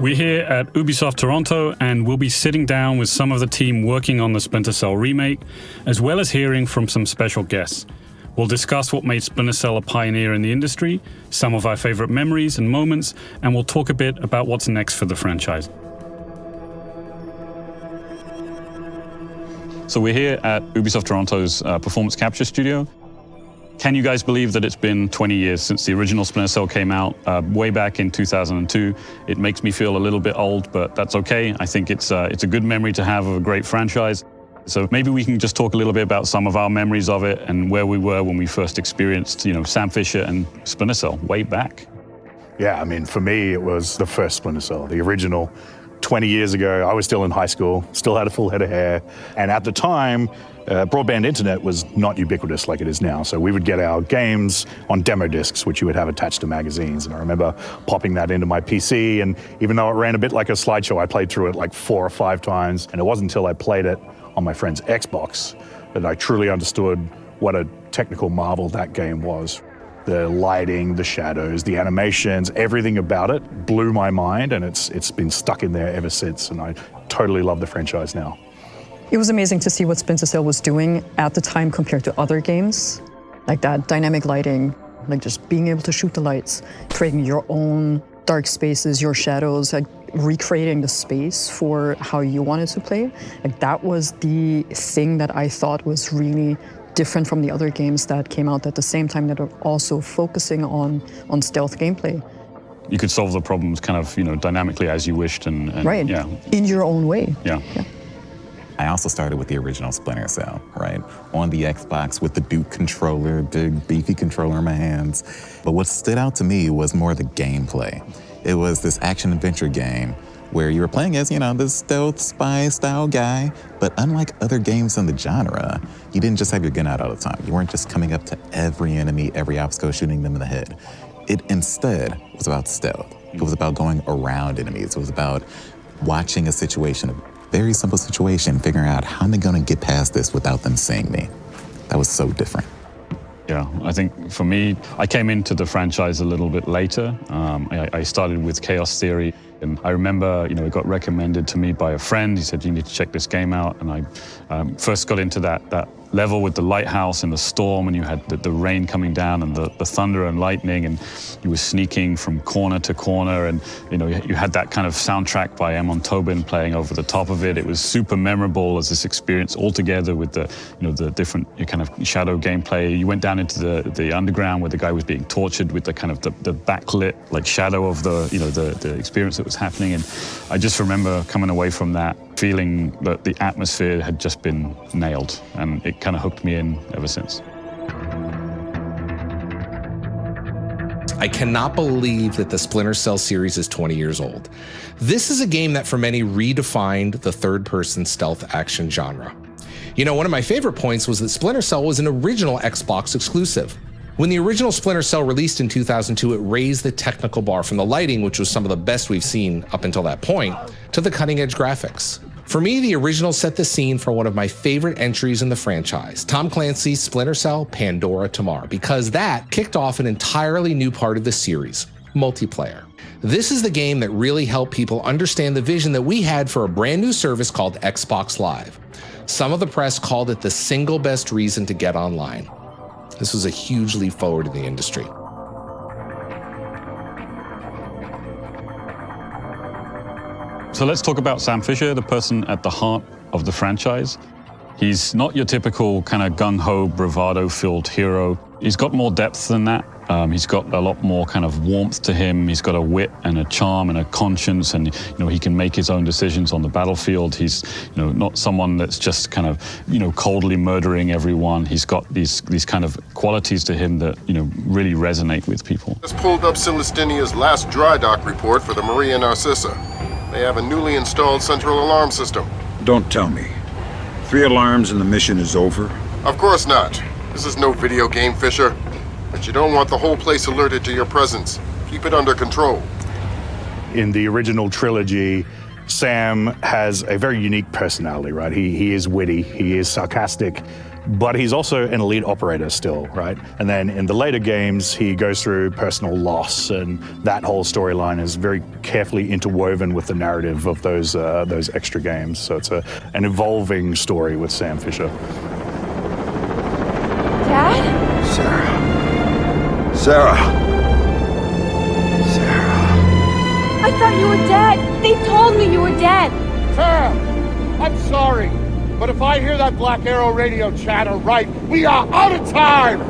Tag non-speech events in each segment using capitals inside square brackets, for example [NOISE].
We're here at Ubisoft Toronto and we'll be sitting down with some of the team working on the Splinter Cell remake, as well as hearing from some special guests. We'll discuss what made Splinter Cell a pioneer in the industry, some of our favorite memories and moments, and we'll talk a bit about what's next for the franchise. So we're here at Ubisoft Toronto's uh, Performance Capture Studio. Can you guys believe that it's been 20 years since the original Splinter Cell came out, uh, way back in 2002? It makes me feel a little bit old, but that's okay. I think it's, uh, it's a good memory to have of a great franchise. So maybe we can just talk a little bit about some of our memories of it and where we were when we first experienced, you know, Sam Fisher and Splinter Cell way back. Yeah, I mean, for me, it was the first Splinter Cell, the original 20 years ago, I was still in high school, still had a full head of hair. And at the time, uh, broadband internet was not ubiquitous like it is now. So we would get our games on demo discs, which you would have attached to magazines. And I remember popping that into my PC. And even though it ran a bit like a slideshow, I played through it like four or five times. And it wasn't until I played it on my friend's Xbox that I truly understood what a technical marvel that game was the lighting, the shadows, the animations, everything about it blew my mind and it's, it's been stuck in there ever since and I totally love the franchise now. It was amazing to see what Splinter Cell was doing at the time compared to other games, like that dynamic lighting, like just being able to shoot the lights, creating your own dark spaces, your shadows, like recreating the space for how you wanted to play. Like that was the thing that I thought was really different from the other games that came out at the same time that are also focusing on, on stealth gameplay. You could solve the problems kind of, you know, dynamically as you wished and, and right. yeah. In your own way. Yeah. yeah. I also started with the original Splinter Cell, right? On the Xbox with the Duke controller, big beefy controller in my hands. But what stood out to me was more the gameplay. It was this action adventure game where you were playing as, you know, this stealth spy style guy. But unlike other games in the genre, you didn't just have your gun out all the time. You weren't just coming up to every enemy, every obstacle, shooting them in the head. It instead was about stealth. It was about going around enemies. It was about watching a situation, very simple situation, figuring out how am I going to get past this without them seeing me. That was so different. Yeah, I think for me, I came into the franchise a little bit later. Um, I, I started with Chaos Theory. And I remember, you know, it got recommended to me by a friend. He said, you need to check this game out. And I um, first got into that, that level with the lighthouse and the storm and you had the, the rain coming down and the, the, thunder and lightning and you were sneaking from corner to corner and you know you, had that kind of soundtrack by Amon Tobin playing over the top of it. It was super memorable as this experience altogether with the you know the different kind of shadow gameplay. You went down into the, the underground where the guy was being tortured with the kind of the, the backlit like shadow of the you know the, the experience that was happening and I just remember coming away from that feeling that the atmosphere had just been nailed, and it kind of hooked me in ever since. I cannot believe that the Splinter Cell series is 20 years old. This is a game that for many redefined the third person stealth action genre. You know, one of my favorite points was that Splinter Cell was an original Xbox exclusive. When the original Splinter Cell released in 2002, it raised the technical bar from the lighting, which was some of the best we've seen up until that point, to the cutting edge graphics. For me, the original set the scene for one of my favorite entries in the franchise, Tom Clancy's Splinter Cell Pandora Tomorrow, because that kicked off an entirely new part of the series, multiplayer. This is the game that really helped people understand the vision that we had for a brand new service called Xbox Live. Some of the press called it the single best reason to get online. This was a huge leap forward in the industry. So let's talk about Sam Fisher, the person at the heart of the franchise. He's not your typical kind of gung-ho, bravado-filled hero. He's got more depth than that. Um, he's got a lot more kind of warmth to him. He's got a wit and a charm and a conscience, and you know he can make his own decisions on the battlefield. He's you know not someone that's just kind of you know coldly murdering everyone. He's got these these kind of qualities to him that you know really resonate with people. Just pulled up Celestinia's last dry dock report for the Maria Narcissa. They have a newly installed central alarm system. Don't tell me. Three alarms and the mission is over? Of course not. This is no video game, Fisher. But you don't want the whole place alerted to your presence. Keep it under control. In the original trilogy, Sam has a very unique personality, right? He, he is witty, he is sarcastic, but he's also an elite operator still, right? And then in the later games, he goes through personal loss, and that whole storyline is very carefully interwoven with the narrative of those uh, those extra games. So it's a, an evolving story with Sam Fisher. Dad? Sarah. Sarah. Sarah. I thought you were dead. They told me you were dead. Sarah, I'm sorry. But if I hear that Black Arrow radio chatter right, we are out of time!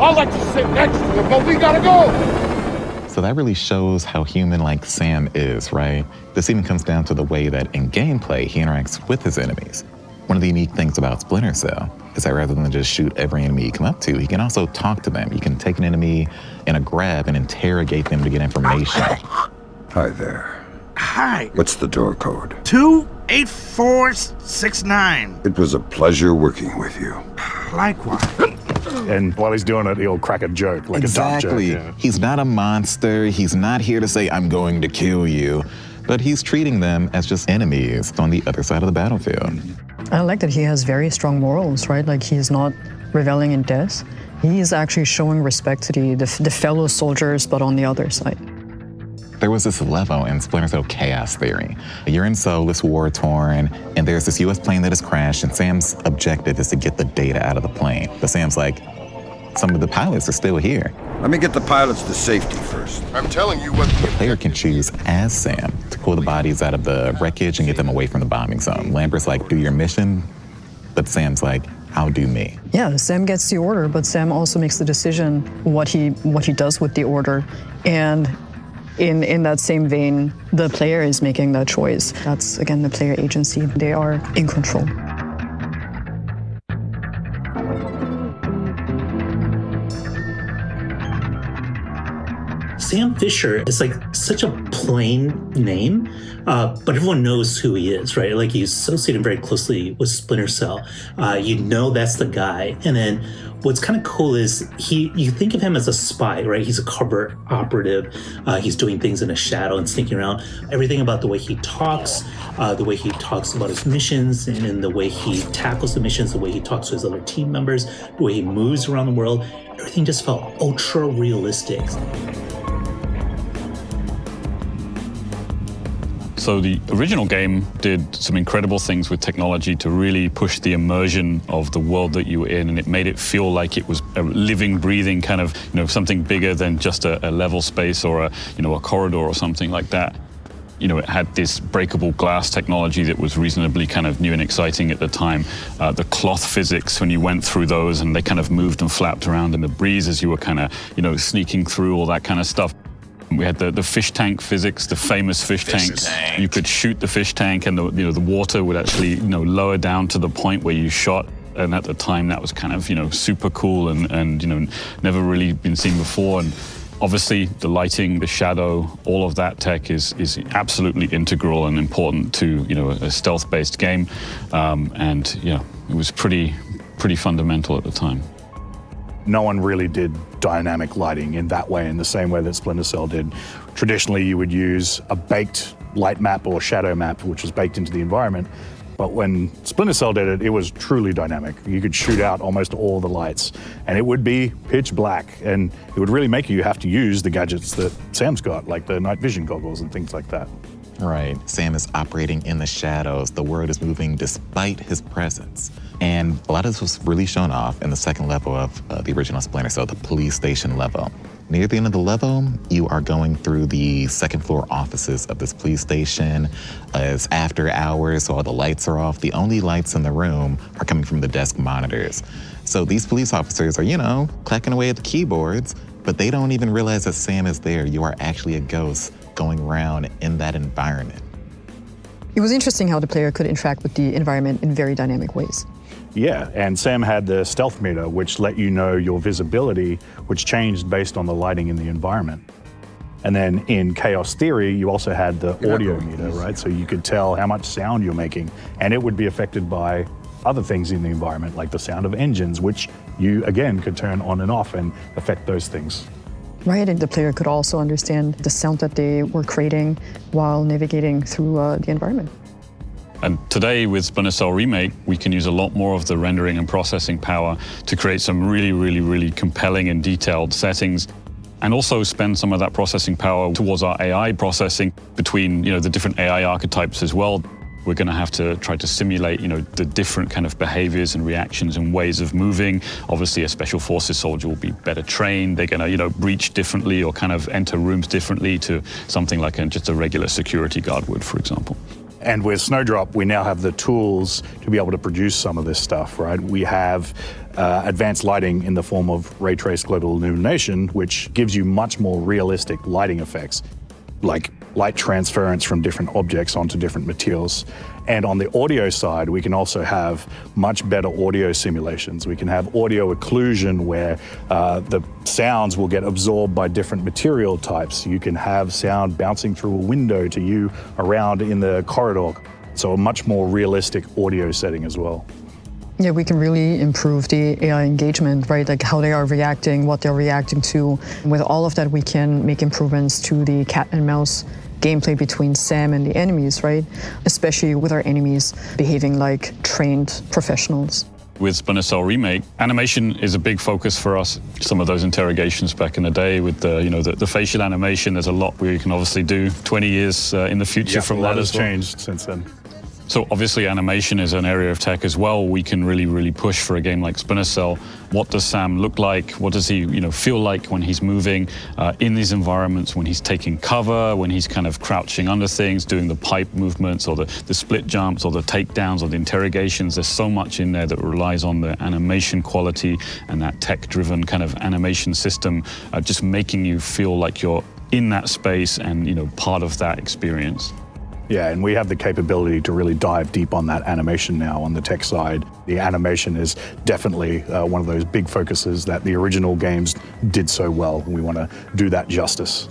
I'll let you sit next to him, but we gotta go! So that really shows how human like Sam is, right? This even comes down to the way that in gameplay he interacts with his enemies. One of the unique things about Splinter Cell is that rather than just shoot every enemy you come up to, he can also talk to them. You can take an enemy in a grab and interrogate them to get information. Hi there. Hi. What's the door code? Two eight four six nine. It was a pleasure working with you. Likewise. [LAUGHS] And while he's doing it, he'll crack a joke, like exactly. a dumb joke. He's not a monster. He's not here to say, I'm going to kill you. But he's treating them as just enemies on the other side of the battlefield. I like that he has very strong morals, right? Like he's not reveling in death. He is actually showing respect to the, the, the fellow soldiers, but on the other side. There was this level in Splinter Cell Chaos Theory. You're in Solis, war-torn, and there's this US plane that has crashed, and Sam's objective is to get the data out of the plane. But Sam's like, some of the pilots are still here. Let me get the pilots to safety first. I'm telling you what the Player can choose as Sam to pull the bodies out of the wreckage and get them away from the bombing zone. Lambert's like, do your mission, but Sam's like, I'll do me. Yeah, Sam gets the order, but Sam also makes the decision what he what he does with the order. And in in that same vein, the player is making that choice. That's again the player agency. They are in control. Sam Fisher is like such a plain name, uh, but everyone knows who he is, right? Like he's associated very closely with Splinter Cell. Uh, you know that's the guy. And then what's kind of cool is he you think of him as a spy, right? He's a covert operative. Uh, he's doing things in the shadow and sneaking around. Everything about the way he talks, uh, the way he talks about his missions, and, and the way he tackles the missions, the way he talks to his other team members, the way he moves around the world. Everything just felt ultra realistic. So the original game did some incredible things with technology to really push the immersion of the world that you were in, and it made it feel like it was a living, breathing kind of, you know, something bigger than just a, a level space or a, you know, a corridor or something like that. You know, it had this breakable glass technology that was reasonably kind of new and exciting at the time. Uh, the cloth physics, when you went through those and they kind of moved and flapped around in the breeze as you were kind of, you know, sneaking through all that kind of stuff. We had the, the fish tank physics, the famous fish, Fish tanks. tank. You could shoot the fish tank, and the you know the water would actually you know lower down to the point where you shot. And at the time, that was kind of you know super cool and and you know never really been seen before. And obviously, the lighting, the shadow, all of that tech is is absolutely integral and important to you know a stealth-based game. Um, and yeah, it was pretty pretty fundamental at the time no one really did dynamic lighting in that way, in the same way that Splinter Cell did. Traditionally, you would use a baked light map or shadow map, which was baked into the environment. But when Splinter Cell did it, it was truly dynamic. You could shoot out almost all the lights, and it would be pitch black. And it would really make you have to use the gadgets that Sam's got, like the night vision goggles and things like that. Right. Sam is operating in the shadows. The world is moving despite his presence. And a lot of this was really shown off in the second level of uh, the original Splinter Cell, the police station level. Near the end of the level, you are going through the second floor offices of this police station. Uh, it's after hours, so all the lights are off. The only lights in the room are coming from the desk monitors. So these police officers are, you know, clacking away at the keyboards, but they don't even realize that Sam is there. You are actually a ghost going around in that environment. It was interesting how the player could interact with the environment in very dynamic ways. Yeah, and Sam had the stealth meter, which let you know your visibility, which changed based on the lighting in the environment. And then in Chaos Theory, you also had the audio meter, right? So you could tell how much sound you're making, and it would be affected by other things in the environment, like the sound of engines, which you, again, could turn on and off and affect those things. Right, and the player could also understand the sound that they were creating while navigating through uh, the environment. And today with Splinter Cell Remake, we can use a lot more of the rendering and processing power to create some really, really, really compelling and detailed settings and also spend some of that processing power towards our AI processing between you know, the different AI archetypes as well. We're going to have to try to simulate, you know, the different kind of behaviors and reactions and ways of moving. Obviously, a special forces soldier will be better trained. They're going to, you know, breach differently or kind of enter rooms differently to something like a, just a regular security guard would, for example. And with Snowdrop, we now have the tools to be able to produce some of this stuff, right? We have uh, advanced lighting in the form of ray trace global illumination, which gives you much more realistic lighting effects, like light transference from different objects onto different materials. And on the audio side, we can also have much better audio simulations. We can have audio occlusion where uh, the sounds will get absorbed by different material types. You can have sound bouncing through a window to you around in the corridor. So a much more realistic audio setting as well. Yeah, we can really improve the AI engagement, right? Like how they are reacting, what they're reacting to. With all of that, we can make improvements to the cat and mouse gameplay between Sam and the enemies, right? Especially with our enemies behaving like trained professionals. With Splinter Cell Remake, animation is a big focus for us. Some of those interrogations back in the day with the, you know, the, the facial animation, there's a lot we can obviously do 20 years uh, in the future Yeah, from a that has well. changed since then. So obviously animation is an area of tech as well. We can really, really push for a game like Splinter Cell. What does Sam look like? What does he, you know, feel like when he's moving uh, in these environments, when he's taking cover, when he's kind of crouching under things, doing the pipe movements or the, the split jumps or the takedowns or the interrogations. There's so much in there that relies on the animation quality and that tech-driven kind of animation system, uh, just making you feel like you're in that space and, you know, part of that experience. Yeah, and we have the capability to really dive deep on that animation now on the tech side. The animation is definitely uh, one of those big focuses that the original games did so well. We want to do that justice.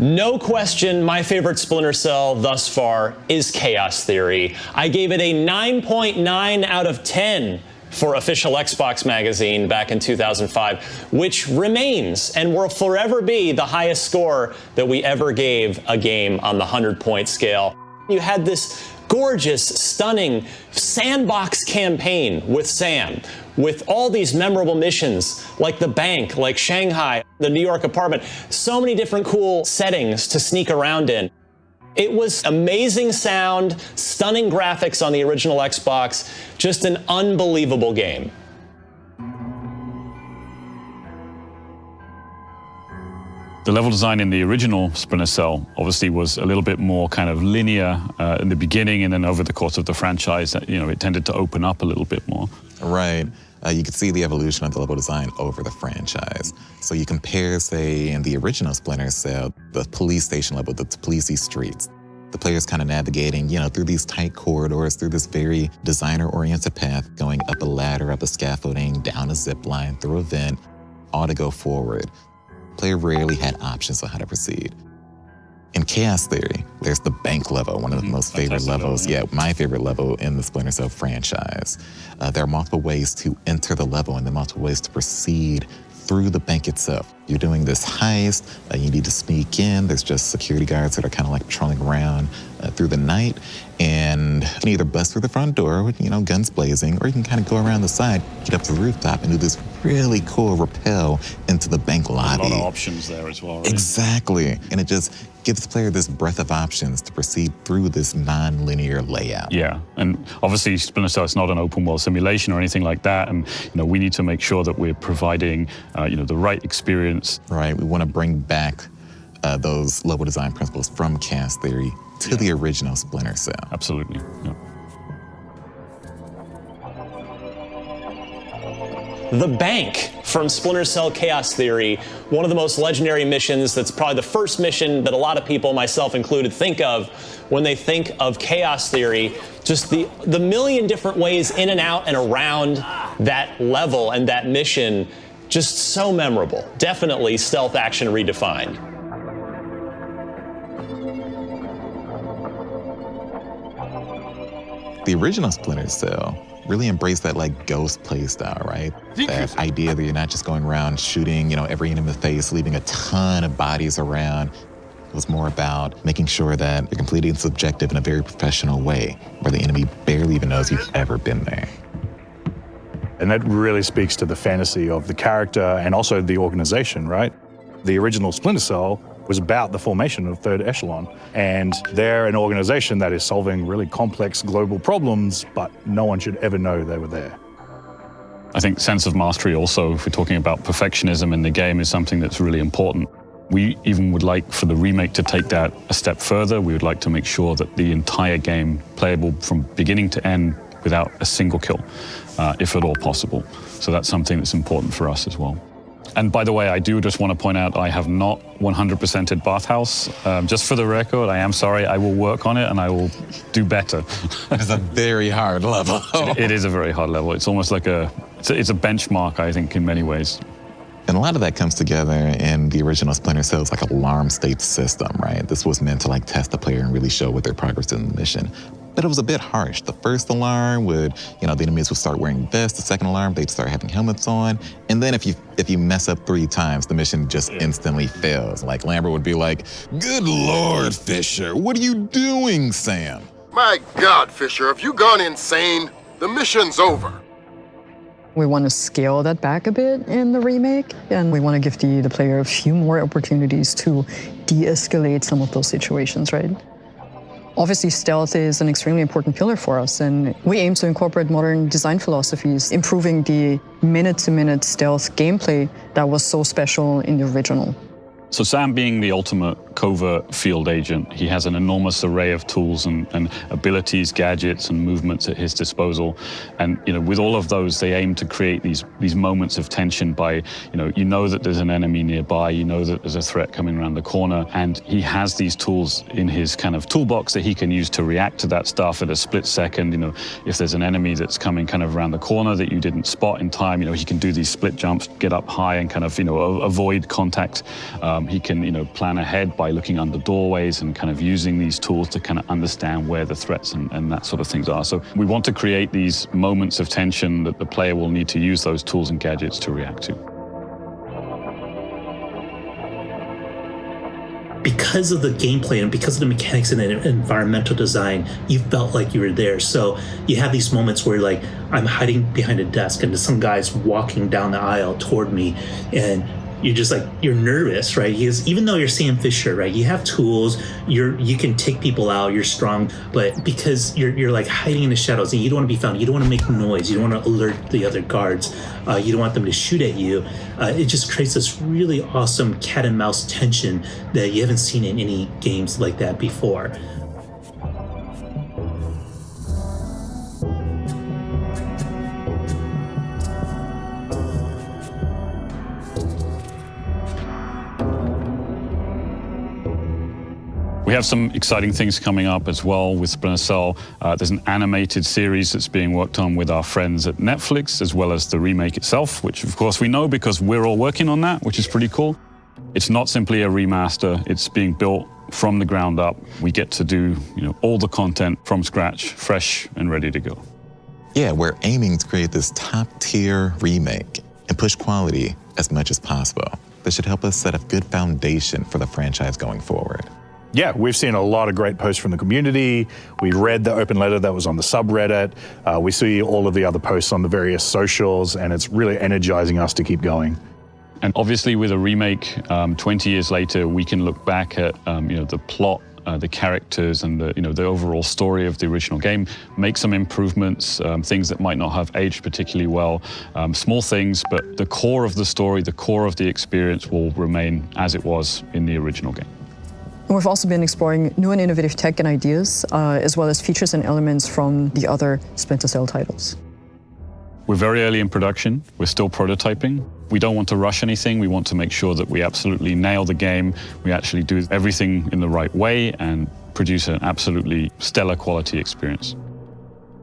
No question, my favorite Splinter Cell thus far is Chaos Theory. I gave it a 9.9 out of 10 for official Xbox magazine back in 2005, which remains and will forever be the highest score that we ever gave a game on the 100 point scale. You had this gorgeous, stunning sandbox campaign with Sam, with all these memorable missions like the bank, like Shanghai, the New York apartment, so many different cool settings to sneak around in. It was amazing sound, stunning graphics on the original Xbox, just an unbelievable game. The level design in the original Splinter Cell obviously was a little bit more kind of linear uh, in the beginning, and then over the course of the franchise, uh, you know, it tended to open up a little bit more. Right. Uh, you can see the evolution of the level design over the franchise. So you compare, say, in the original Splinter Cell, the police station level, the policey streets. The player's kind of navigating, you know, through these tight corridors, through this very designer-oriented path, going up a ladder, up a scaffolding, down a zip line, through a vent, all to go forward. Player rarely had options on how to proceed. In Chaos Theory, there's the bank level, one of the most favorite fantastic level, levels. yeah. Yeah, my favorite level in the Splinter Cell franchise. Uh, there are multiple ways to enter the level and there are multiple ways to proceed through the bank itself. You're doing this heist, uh, you need to sneak in. There's just security guards that are kind of like patrolling around uh, through the night. And you can either bust through the front door with, you know, guns blazing, or you can kind of go around the side, get up to the rooftop, and do this really cool rappel into the bank lobby. A lot of options there as well. Right? Exactly. And it just gives the player this breadth of options to proceed through this non-linear layout. Yeah, and obviously Splinter Cell is not an open world simulation or anything like that, and you know we need to make sure that we're providing uh, you know the right experience. Right. We want to bring back uh, those level design principles from Chaos Theory to the original Splinter Cell. Absolutely. Yeah. The Bank from Splinter Cell Chaos Theory, one of the most legendary missions that's probably the first mission that a lot of people, myself included, think of when they think of Chaos Theory. Just the, the million different ways in and out and around that level and that mission, just so memorable. Definitely stealth action redefined. The original Splinter Cell really embraced that like ghost play style, right? That idea that you're not just going around shooting, you know, every enemy in the face, leaving a ton of bodies around. It was more about making sure that you're completing this objective in a very professional way, where the enemy barely even knows you've ever been there. And that really speaks to the fantasy of the character and also the organization, right? The original Splinter Cell was about the formation of Third Echelon. And they're an organization that is solving really complex global problems, but no one should ever know they were there. I think sense of mastery also, if we're talking about perfectionism in the game, is something that's really important. We even would like for the remake to take that a step further. We would like to make sure that the entire game playable from beginning to end without a single kill, uh, if at all possible. So that's something that's important for us as well. And by the way, I do just want to point out I have not 100%ed Bathhouse. Um, just for the record, I am sorry. I will work on it and I will do better. [LAUGHS] It's a very hard level. it, it is a very hard level. It's almost like a it's, a it's a benchmark, I think, in many ways. And a lot of that comes together in the original Splinter Cell. It's like alarm state system, right? This was meant to like test the player and really show what their progress in the mission. But it was a bit harsh. The first alarm would, you know, the enemies would start wearing vests. The second alarm, they'd start having helmets on. And then if you if you mess up three times, the mission just instantly fails. Like Lambert would be like, "Good Lord, Fisher, what are you doing, Sam?" My God, Fisher, have you gone insane? The mission's over. We want to scale that back a bit in the remake, and we want to give the, the player a few more opportunities to de-escalate some of those situations, right? Obviously, stealth is an extremely important pillar for us, and we aim to incorporate modern design philosophies, improving the minute-to-minute stealth gameplay that was so special in the original. So Sam being the ultimate covert field agent, he has an enormous array of tools and, and abilities, gadgets, and movements at his disposal. And you know, with all of those, they aim to create these these moments of tension by, you know, you know that there's an enemy nearby, you know that there's a threat coming around the corner, and he has these tools in his kind of toolbox that he can use to react to that stuff at a split second. You know, if there's an enemy that's coming kind of around the corner that you didn't spot in time, you know, he can do these split jumps, get up high, and kind of you know avoid contact. Um, he can you know plan ahead by looking under doorways and kind of using these tools to kind of understand where the threats and, and that sort of things are. So we want to create these moments of tension that the player will need to use those tools and gadgets to react to. because of the gameplay and because of the mechanics and the environmental design, you felt like you were there. So you have these moments where like I'm hiding behind a desk and some guy's walking down the aisle toward me and you're just like you're nervous, right? Because even though you're Sam Fisher, right, you have tools, you're you can take people out, you're strong, but because you're you're like hiding in the shadows and you don't want to be found, you don't want to make noise, you don't want to alert the other guards, uh, you don't want them to shoot at you. Uh, it just creates this really awesome cat and mouse tension that you haven't seen in any games like that before. Have some exciting things coming up as well with Splinter Cell. Uh, there's an animated series that's being worked on with our friends at Netflix, as well as the remake itself, which of course we know because we're all working on that, which is pretty cool. It's not simply a remaster, it's being built from the ground up. We get to do you know, all the content from scratch, fresh and ready to go. Yeah, we're aiming to create this top tier remake and push quality as much as possible. This should help us set a good foundation for the franchise going forward. Yeah, we've seen a lot of great posts from the community. We read the open letter that was on the subreddit. Uh, we see all of the other posts on the various socials, and it's really energizing us to keep going. And obviously, with a remake, um, 20 years later, we can look back at um, you know the plot, uh, the characters, and the you know the overall story of the original game. Make some improvements, um, things that might not have aged particularly well, um, small things, but the core of the story, the core of the experience will remain as it was in the original game. We've also been exploring new and innovative tech and ideas, uh, as well as features and elements from the other Splinter Cell titles. We're very early in production. We're still prototyping. We don't want to rush anything. We want to make sure that we absolutely nail the game. We actually do everything in the right way and produce an absolutely stellar quality experience.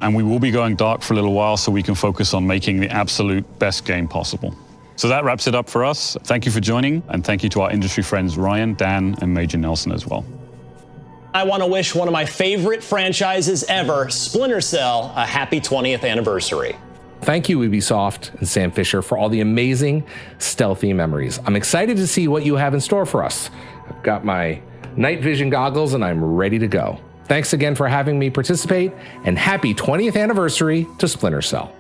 And we will be going dark for a little while so we can focus on making the absolute best game possible. So that wraps it up for us. Thank you for joining, and thank you to our industry friends Ryan, Dan, and Major Nelson as well. I want to wish one of my favorite franchises ever, Splinter Cell, a happy 20th anniversary. Thank you, Ubisoft and Sam Fisher, for all the amazing stealthy memories. I'm excited to see what you have in store for us. I've got my night vision goggles and I'm ready to go. Thanks again for having me participate, and happy 20th anniversary to Splinter Cell.